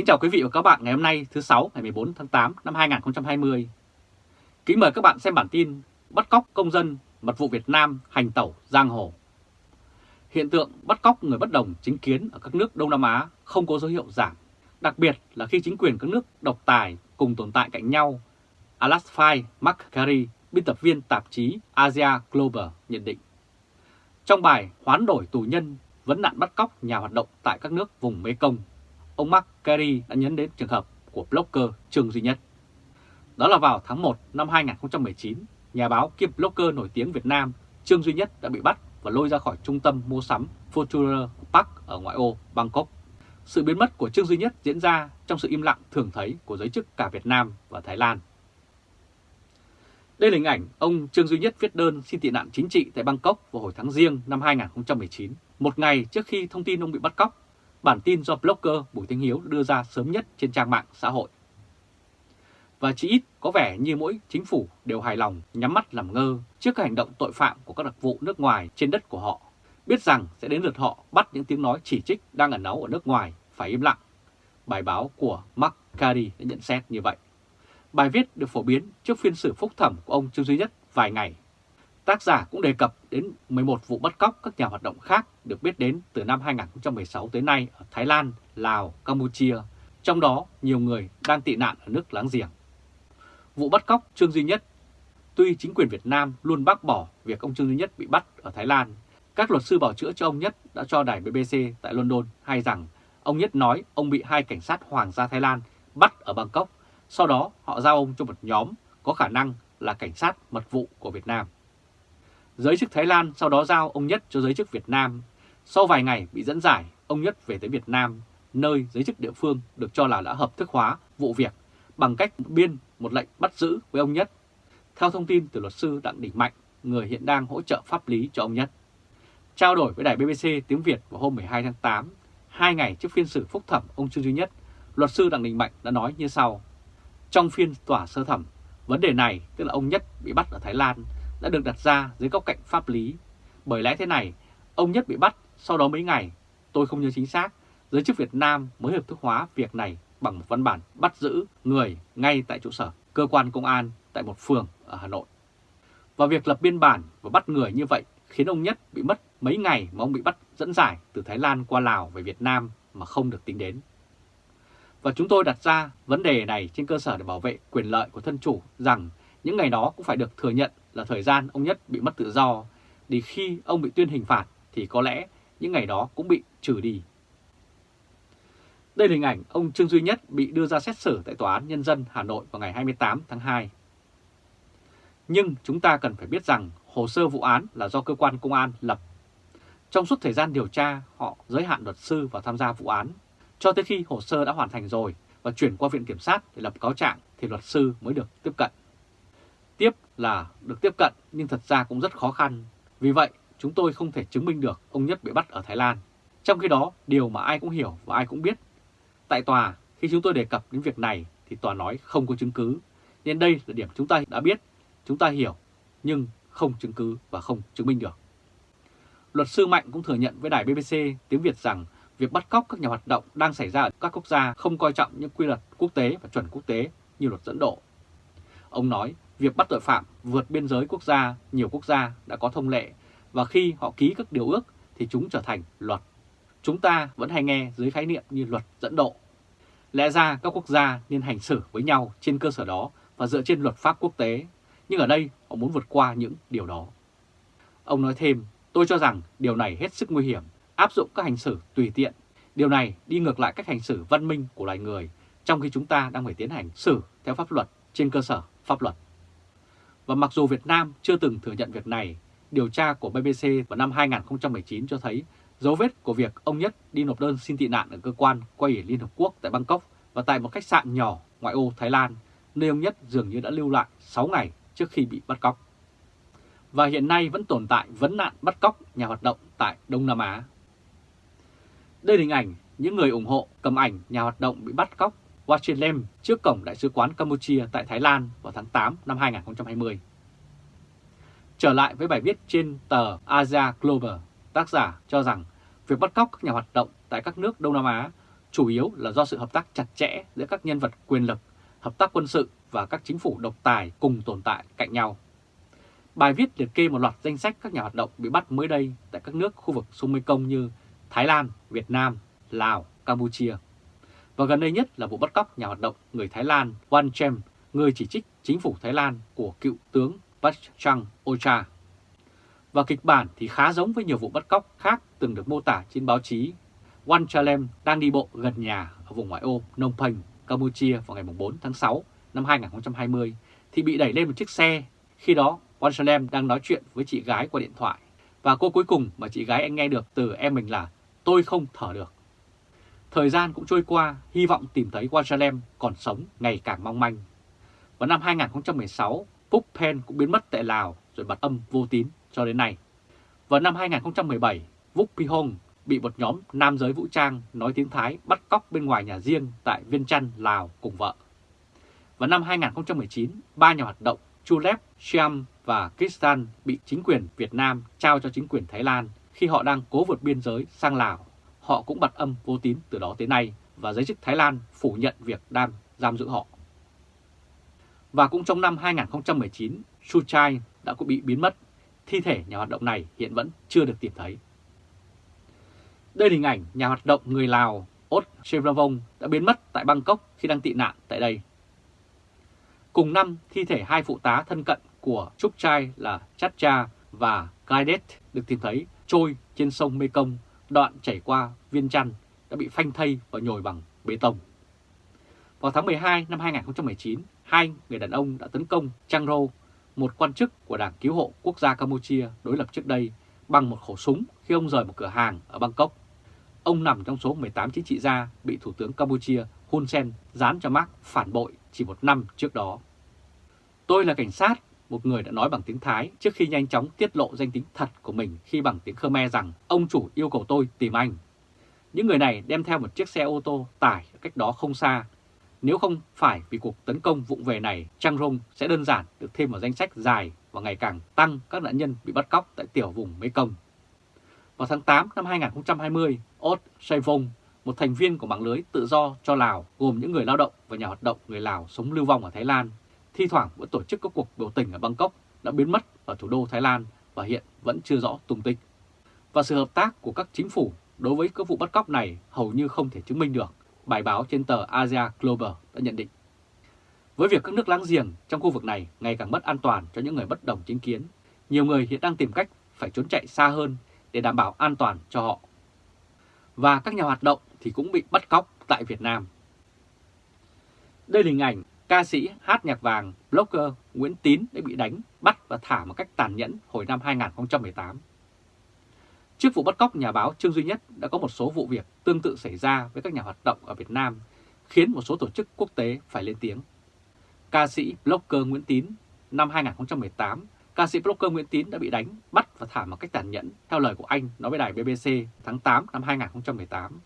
Kính chào quý vị và các bạn ngày hôm nay thứ sáu ngày 14 tháng 8 năm 2020. Kính mời các bạn xem bản tin bắt cóc công dân mật vụ Việt Nam hành tẩu giang hồ. Hiện tượng bắt cóc người bất đồng chính kiến ở các nước Đông Nam Á không có dấu hiệu giảm, đặc biệt là khi chính quyền các nước độc tài cùng tồn tại cạnh nhau. Alasfai Makkari, biên tập viên tạp chí Asia Global nhận định. Trong bài hoán đổi tù nhân vấn nạn bắt cóc nhà hoạt động tại các nước vùng Mekong, ông Mark Carey đã nhấn đến trường hợp của blogger Trương Duy Nhất. Đó là vào tháng 1 năm 2019, nhà báo kiêm blogger nổi tiếng Việt Nam Trương Duy Nhất đã bị bắt và lôi ra khỏi trung tâm mua sắm Future Park ở ngoại ô Bangkok. Sự biến mất của Trương Duy Nhất diễn ra trong sự im lặng thường thấy của giới chức cả Việt Nam và Thái Lan. Đây là hình ảnh ông Trương Duy Nhất viết đơn xin tị nạn chính trị tại Bangkok vào hồi tháng riêng năm 2019, một ngày trước khi thông tin ông bị bắt cóc. Bản tin do blogger Bùi Thanh Hiếu đưa ra sớm nhất trên trang mạng xã hội. Và chỉ ít có vẻ như mỗi chính phủ đều hài lòng nhắm mắt làm ngơ trước các hành động tội phạm của các đặc vụ nước ngoài trên đất của họ, biết rằng sẽ đến lượt họ bắt những tiếng nói chỉ trích đang ẩn náu ở nước ngoài phải im lặng. Bài báo của Mark Carey đã nhận xét như vậy. Bài viết được phổ biến trước phiên xử phúc thẩm của ông Trương Duy Nhất vài ngày. Tác giả cũng đề cập đến 11 vụ bắt cóc các nhà hoạt động khác được biết đến từ năm 2016 tới nay ở Thái Lan, Lào, Campuchia, trong đó nhiều người đang tị nạn ở nước láng giềng. Vụ bắt cóc Trương Duy Nhất Tuy chính quyền Việt Nam luôn bác bỏ việc ông Trương Duy Nhất bị bắt ở Thái Lan, các luật sư bảo chữa cho ông Nhất đã cho đài BBC tại London hay rằng ông Nhất nói ông bị hai cảnh sát Hoàng gia Thái Lan bắt ở Bangkok sau đó họ giao ông cho một nhóm có khả năng là cảnh sát mật vụ của Việt Nam. Giới chức Thái Lan sau đó giao ông Nhất cho giới chức Việt Nam. Sau vài ngày bị dẫn giải, ông Nhất về tới Việt Nam, nơi giới chức địa phương được cho là đã hợp thức hóa vụ việc bằng cách biên một lệnh bắt giữ với ông Nhất. Theo thông tin từ luật sư Đặng Đình Mạnh, người hiện đang hỗ trợ pháp lý cho ông Nhất. Trao đổi với đài BBC tiếng Việt vào hôm 12 tháng 8, hai ngày trước phiên xử phúc thẩm ông Trương Duy Nhất, luật sư Đặng Đình Mạnh đã nói như sau. Trong phiên tòa sơ thẩm, vấn đề này, tức là ông Nhất bị bắt ở Thái Lan, đã được đặt ra dưới góc cạnh pháp lý. Bởi lẽ thế này, ông Nhất bị bắt sau đó mấy ngày, tôi không nhớ chính xác, giới chức Việt Nam mới hợp thức hóa việc này bằng một văn bản bắt giữ người ngay tại trụ sở cơ quan công an tại một phường ở Hà Nội. Và việc lập biên bản và bắt người như vậy khiến ông Nhất bị mất mấy ngày mà ông bị bắt dẫn giải từ Thái Lan qua Lào về Việt Nam mà không được tính đến. Và chúng tôi đặt ra vấn đề này trên cơ sở để bảo vệ quyền lợi của thân chủ rằng những ngày đó cũng phải được thừa nhận là thời gian ông Nhất bị mất tự do, thì khi ông bị tuyên hình phạt thì có lẽ những ngày đó cũng bị trừ đi. Đây là hình ảnh ông Trương Duy Nhất bị đưa ra xét xử tại Tòa án Nhân dân Hà Nội vào ngày 28 tháng 2. Nhưng chúng ta cần phải biết rằng hồ sơ vụ án là do cơ quan công an lập. Trong suốt thời gian điều tra, họ giới hạn luật sư vào tham gia vụ án cho tới khi hồ sơ đã hoàn thành rồi và chuyển qua Viện Kiểm sát để lập cáo trạng thì luật sư mới được tiếp cận. Tiếp là được tiếp cận nhưng thật ra cũng rất khó khăn. Vì vậy, chúng tôi không thể chứng minh được ông Nhất bị bắt ở Thái Lan. Trong khi đó, điều mà ai cũng hiểu và ai cũng biết. Tại tòa, khi chúng tôi đề cập đến việc này thì tòa nói không có chứng cứ. Nên đây là điểm chúng ta đã biết, chúng ta hiểu, nhưng không chứng cứ và không chứng minh được. Luật sư Mạnh cũng thừa nhận với đài BBC tiếng Việt rằng việc bắt cóc các nhà hoạt động đang xảy ra ở các quốc gia không coi trọng những quy luật quốc tế và chuẩn quốc tế như luật dẫn độ. Ông nói việc bắt tội phạm vượt biên giới quốc gia, nhiều quốc gia đã có thông lệ và khi họ ký các điều ước thì chúng trở thành luật. Chúng ta vẫn hay nghe dưới khái niệm như luật dẫn độ. Lẽ ra các quốc gia nên hành xử với nhau trên cơ sở đó và dựa trên luật pháp quốc tế, nhưng ở đây họ muốn vượt qua những điều đó. Ông nói thêm, tôi cho rằng điều này hết sức nguy hiểm áp dụng các hành xử tùy tiện. Điều này đi ngược lại cách hành xử văn minh của loài người, trong khi chúng ta đang phải tiến hành xử theo pháp luật trên cơ sở pháp luật. Và mặc dù Việt Nam chưa từng thừa nhận việc này, điều tra của BBC vào năm 2019 cho thấy dấu vết của việc ông Nhất đi nộp đơn xin tị nạn ở cơ quan quay ở Liên Hợp Quốc tại Bangkok và tại một khách sạn nhỏ ngoại ô Thái Lan, nơi ông Nhất dường như đã lưu lại 6 ngày trước khi bị bắt cóc. Và hiện nay vẫn tồn tại vấn nạn bắt cóc nhà hoạt động tại Đông Nam Á. Đây là hình ảnh những người ủng hộ cầm ảnh nhà hoạt động bị bắt cóc Wachelem trước cổng Đại sứ quán Campuchia tại Thái Lan vào tháng 8 năm 2020. Trở lại với bài viết trên tờ Asia Global, tác giả cho rằng việc bắt cóc các nhà hoạt động tại các nước Đông Nam Á chủ yếu là do sự hợp tác chặt chẽ giữa các nhân vật quyền lực, hợp tác quân sự và các chính phủ độc tài cùng tồn tại cạnh nhau. Bài viết liệt kê một loạt danh sách các nhà hoạt động bị bắt mới đây tại các nước khu vực sông Mekong như Thái Lan, Việt Nam, Lào, Campuchia. Và gần đây nhất là vụ bắt cóc nhà hoạt động người Thái Lan Wan Chem, người chỉ trích chính phủ Thái Lan của cựu tướng Bachchan Ocha. Và kịch bản thì khá giống với nhiều vụ bắt cóc khác từng được mô tả trên báo chí. Wan Chalem đang đi bộ gần nhà ở vùng ngoại ô Phnom Penh, Campuchia vào ngày 4 tháng 6 năm 2020 thì bị đẩy lên một chiếc xe. Khi đó, Wan Chalem đang nói chuyện với chị gái qua điện thoại. Và cô cuối cùng mà chị gái anh nghe được từ em mình là tôi không thở được. Thời gian cũng trôi qua, hy vọng tìm thấy Wan còn sống ngày càng mong manh. Vào năm 2016, Phúc Pen cũng biến mất tại Lào rồi bật âm vô tín cho đến nay. Vào năm 2017, Vuk Pihong bị một nhóm nam giới vũ trang nói tiếng Thái bắt cóc bên ngoài nhà riêng tại Viên Chăn, Lào cùng vợ. Vào năm 2019, ba nhà hoạt động Chulep, Siam và Kristan bị chính quyền Việt Nam trao cho chính quyền Thái Lan khi họ đang cố vượt biên giới sang Lào. Họ cũng bật âm vô tín từ đó tới nay và giới chức Thái Lan phủ nhận việc đang giam giữ họ. Và cũng trong năm 2019, Suchai đã cũng bị biến mất. Thi thể nhà hoạt động này hiện vẫn chưa được tìm thấy. Đây là hình ảnh nhà hoạt động người Lào Ot Chevravong đã biến mất tại Bangkok khi đang tị nạn tại đây. Cùng năm, thi thể hai phụ tá thân cận của Trúc Trai là Chacha và Kaidet được tìm thấy trôi trên sông Mekong, đoạn chảy qua Viên Chăn đã bị phanh thây và nhồi bằng bê tông. Vào tháng 12 năm 2019, hai người đàn ông đã tấn công Chang Ro, một quan chức của Đảng Cứu hộ Quốc gia Campuchia đối lập trước đây, bằng một khẩu súng khi ông rời một cửa hàng ở Bangkok. Ông nằm trong số 18 chính trị gia bị Thủ tướng Campuchia Hun Sen dán cho mác phản bội chỉ một năm trước đó. Tôi là cảnh sát, một người đã nói bằng tiếng Thái trước khi nhanh chóng tiết lộ danh tính thật của mình khi bằng tiếng Khmer rằng ông chủ yêu cầu tôi tìm anh. Những người này đem theo một chiếc xe ô tô tải cách đó không xa. Nếu không phải vì cuộc tấn công vụng về này, Trang Rung sẽ đơn giản được thêm vào danh sách dài và ngày càng tăng các nạn nhân bị bắt cóc tại tiểu vùng Mekong. Vào tháng 8 năm 2020, Ot Saivong, một thành viên của mạng lưới tự do cho Lào gồm những người lao động và nhà hoạt động người Lào sống lưu vong ở Thái Lan, thi thoảng vẫn tổ chức các cuộc biểu tình ở Bangkok đã biến mất ở thủ đô Thái Lan và hiện vẫn chưa rõ tung tích. Và sự hợp tác của các chính phủ đối với các vụ bắt cóc này hầu như không thể chứng minh được, bài báo trên tờ Asia Global đã nhận định. Với việc các nước láng giềng trong khu vực này ngày càng mất an toàn cho những người bất đồng chính kiến, nhiều người hiện đang tìm cách phải trốn chạy xa hơn để đảm bảo an toàn cho họ. Và các nhà hoạt động thì cũng bị bắt cóc tại Việt Nam. Đây là hình ảnh ca sĩ hát nhạc vàng blogger Nguyễn Tín đã bị đánh, bắt và thả một cách tàn nhẫn hồi năm 2018. Trước vụ bắt cóc nhà báo Trương Duy Nhất đã có một số vụ việc tương tự xảy ra với các nhà hoạt động ở Việt Nam, khiến một số tổ chức quốc tế phải lên tiếng. Ca sĩ blogger Nguyễn Tín năm 2018 ca sĩ blogger Nguyễn Tín đã bị đánh, bắt và thả một cách tàn nhẫn, theo lời của anh nói với đài BBC tháng 8 năm 2018.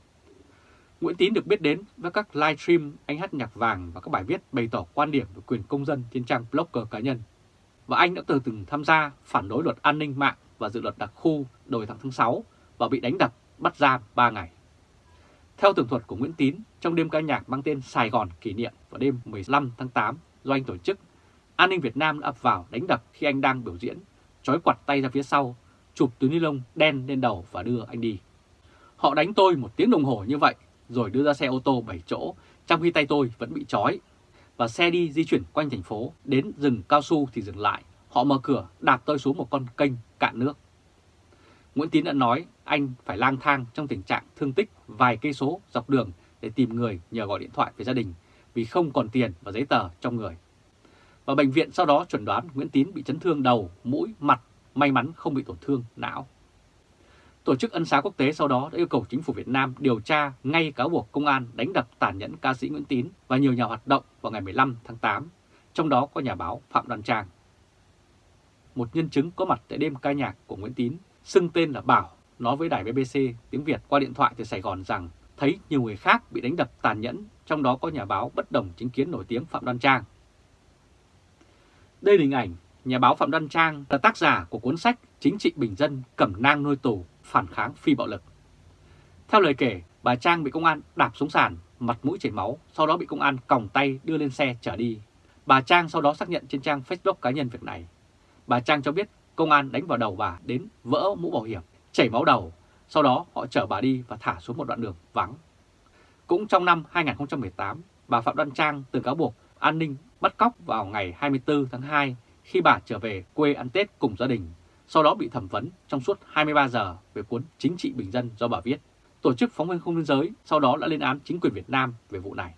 Nguyễn Tín được biết đến với các live stream, anh hát nhạc vàng và các bài viết bày tỏ quan điểm về quyền công dân trên trang blogger cá nhân. Và anh đã từng từng tham gia phản đối luật an ninh mạng và dự luật đặc khu đầu tháng tháng 6 và bị đánh đập, bắt giam 3 ngày. Theo tường thuật của Nguyễn Tín, trong đêm ca nhạc mang tên Sài Gòn kỷ niệm vào đêm 15 tháng 8 do anh tổ chức An ninh Việt Nam đã ập vào đánh đập khi anh đang biểu diễn, trói quặt tay ra phía sau, chụp túi ni lông đen lên đầu và đưa anh đi. Họ đánh tôi một tiếng đồng hồ như vậy, rồi đưa ra xe ô tô 7 chỗ, trong khi tay tôi vẫn bị trói. Và xe đi di chuyển quanh thành phố, đến rừng cao su thì dừng lại. Họ mở cửa, đạp tôi xuống một con kênh cạn nước. Nguyễn Tín đã nói anh phải lang thang trong tình trạng thương tích vài cây số dọc đường để tìm người nhờ gọi điện thoại về gia đình vì không còn tiền và giấy tờ trong người và bệnh viện sau đó chuẩn đoán Nguyễn Tín bị chấn thương đầu, mũi, mặt, may mắn không bị tổn thương não. Tổ chức Ân xá Quốc tế sau đó đã yêu cầu chính phủ Việt Nam điều tra ngay cáo buộc công an đánh đập tàn nhẫn ca sĩ Nguyễn Tín và nhiều nhà hoạt động vào ngày 15 tháng 8, trong đó có nhà báo Phạm Đoàn Trang. Một nhân chứng có mặt tại đêm ca nhạc của Nguyễn Tín, xưng tên là Bảo, nói với đài BBC tiếng Việt qua điện thoại từ Sài Gòn rằng thấy nhiều người khác bị đánh đập tàn nhẫn, trong đó có nhà báo bất đồng chính kiến nổi tiếng Phạm Đoan Trang. Đây là hình ảnh nhà báo Phạm Đoan Trang là tác giả của cuốn sách Chính trị Bình dân cẩm nang nuôi tù, phản kháng phi bạo lực. Theo lời kể, Bà Trang bị công an đạp xuống sàn, mặt mũi chảy máu, sau đó bị công an còng tay đưa lên xe chở đi. Bà Trang sau đó xác nhận trên trang Facebook cá nhân việc này. Bà Trang cho biết công an đánh vào đầu bà đến vỡ mũ bảo hiểm, chảy máu đầu. Sau đó họ chở bà đi và thả xuống một đoạn đường vắng. Cũng trong năm 2018, bà Phạm Đoan Trang từng cáo buộc an ninh bắt cóc vào ngày 24 tháng 2 khi bà trở về quê ăn Tết cùng gia đình, sau đó bị thẩm vấn trong suốt 23 giờ về cuốn Chính trị Bình dân do bà viết. Tổ chức phóng viên không biên giới sau đó đã lên án chính quyền Việt Nam về vụ này.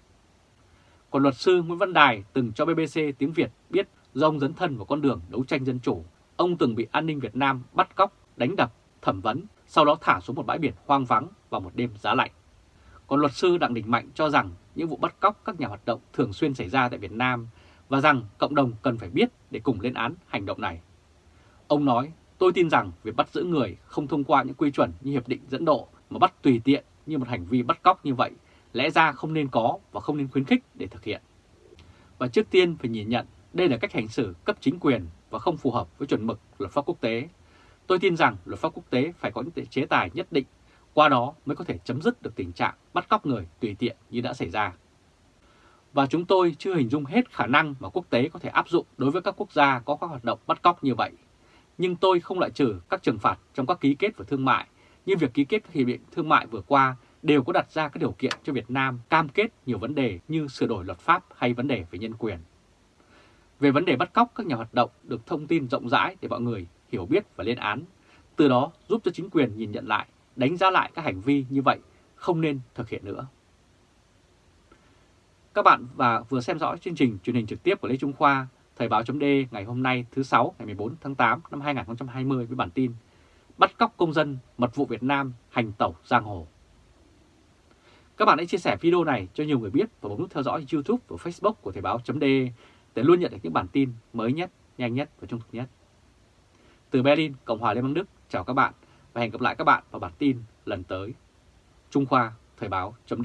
Còn luật sư Nguyễn Văn Đài từng cho BBC tiếng Việt biết do ông dấn thân vào con đường đấu tranh dân chủ, ông từng bị an ninh Việt Nam bắt cóc, đánh đập, thẩm vấn, sau đó thả xuống một bãi biển hoang vắng vào một đêm giá lạnh. Còn luật sư Đặng Đình Mạnh cho rằng những vụ bắt cóc các nhà hoạt động thường xuyên xảy ra tại Việt Nam và rằng cộng đồng cần phải biết để cùng lên án hành động này. Ông nói, tôi tin rằng việc bắt giữ người không thông qua những quy chuẩn như Hiệp định dẫn độ mà bắt tùy tiện như một hành vi bắt cóc như vậy lẽ ra không nên có và không nên khuyến khích để thực hiện. Và trước tiên phải nhìn nhận đây là cách hành xử cấp chính quyền và không phù hợp với chuẩn mực luật pháp quốc tế. Tôi tin rằng luật pháp quốc tế phải có những chế tài nhất định, qua đó mới có thể chấm dứt được tình trạng bắt cóc người tùy tiện như đã xảy ra. Và chúng tôi chưa hình dung hết khả năng mà quốc tế có thể áp dụng đối với các quốc gia có các hoạt động bắt cóc như vậy. Nhưng tôi không loại trừ các trừng phạt trong các ký kết về thương mại, như việc ký kết các hiệp định thương mại vừa qua đều có đặt ra các điều kiện cho Việt Nam cam kết nhiều vấn đề như sửa đổi luật pháp hay vấn đề về nhân quyền. Về vấn đề bắt cóc các nhà hoạt động được thông tin rộng rãi để mọi người hiểu biết và lên án, từ đó giúp cho chính quyền nhìn nhận lại, đánh giá lại các hành vi như vậy không nên thực hiện nữa. Các bạn và vừa xem dõi chương trình truyền hình trực tiếp của Lê Trung Khoa, Thời báo chấm ngày hôm nay thứ 6 ngày 14 tháng 8 năm 2020 với bản tin Bắt cóc công dân, mật vụ Việt Nam hành tẩu giang hồ. Các bạn hãy chia sẻ video này cho nhiều người biết và bấm nút theo dõi YouTube và Facebook của Thời báo chấm để luôn nhận được những bản tin mới nhất, nhanh nhất và trung thực nhất. Từ Berlin, Cộng hòa Liên bang Đức, chào các bạn và hẹn gặp lại các bạn vào bản tin lần tới. Trung Khoa, Thời báo chấm